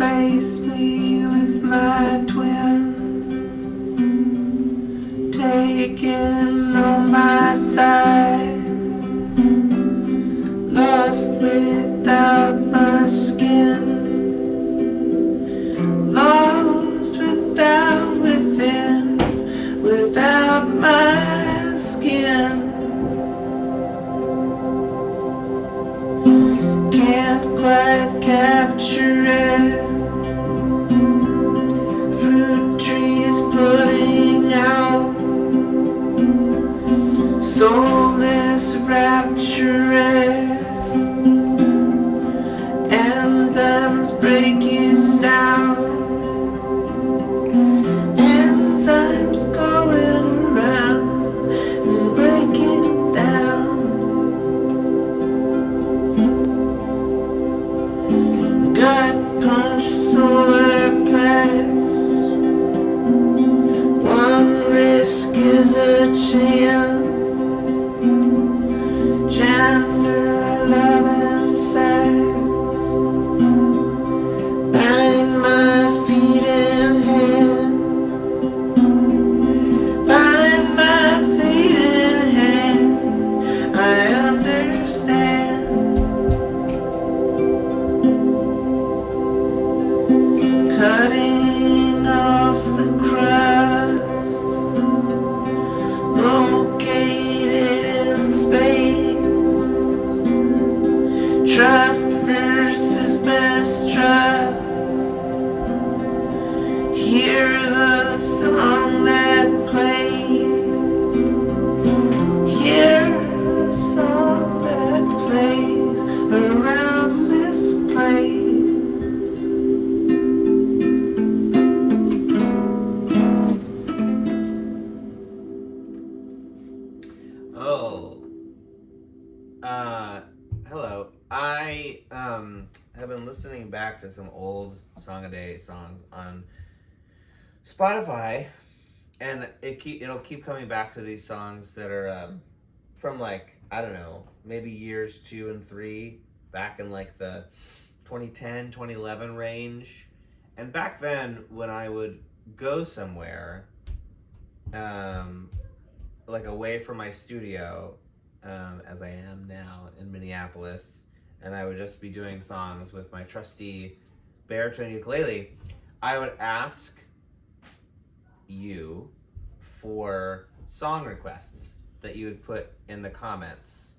replace me with my twin. Taken on my side. Lost without my skin. Lost without within Without my skin. Can't quite capture soulless rapture. Understand. Cutting off the crust, located in space. Trust versus mistrust. Have been listening back to some old Song a Day songs on Spotify, and it keep it'll keep coming back to these songs that are um, from like I don't know maybe years two and three back in like the 2010 2011 range, and back then when I would go somewhere, um, like away from my studio um, as I am now in Minneapolis, and I would just be doing songs with my trusty baritone ukulele, I would ask you for song requests that you would put in the comments.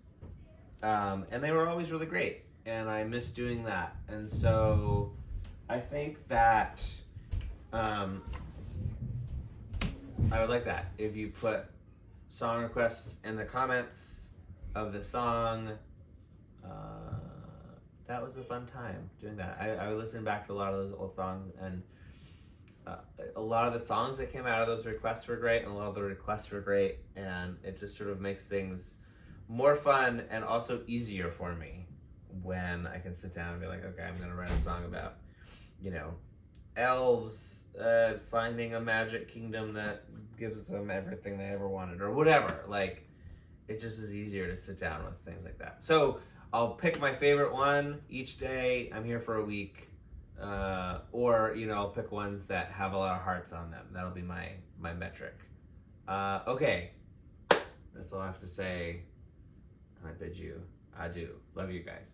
Um, and they were always really great, and I miss doing that. And so I think that um, I would like that if you put song requests in the comments of the song. Uh, that was a fun time doing that. I, I would listen back to a lot of those old songs, and uh, a lot of the songs that came out of those requests were great, and a lot of the requests were great, and it just sort of makes things more fun and also easier for me when I can sit down and be like, okay, I'm gonna write a song about, you know, elves uh, finding a magic kingdom that gives them everything they ever wanted or whatever. Like, it just is easier to sit down with things like that. So I'll pick my favorite one each day. I'm here for a week. Uh, or you know, I'll pick ones that have a lot of hearts on them. That'll be my my metric. Uh, okay, that's all I have to say. I bid you adieu. Love you guys.